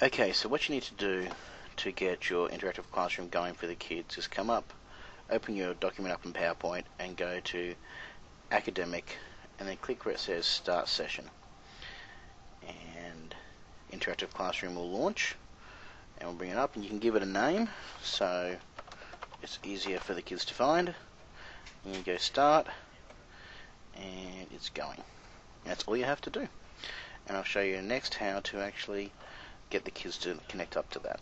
Okay, so what you need to do to get your interactive classroom going for the kids is come up, open your document up in PowerPoint and go to academic and then click where it says start session. And interactive classroom will launch and we'll bring it up and you can give it a name so it's easier for the kids to find. And you go start and it's going. That's all you have to do. And I'll show you next how to actually get the kids to connect up to that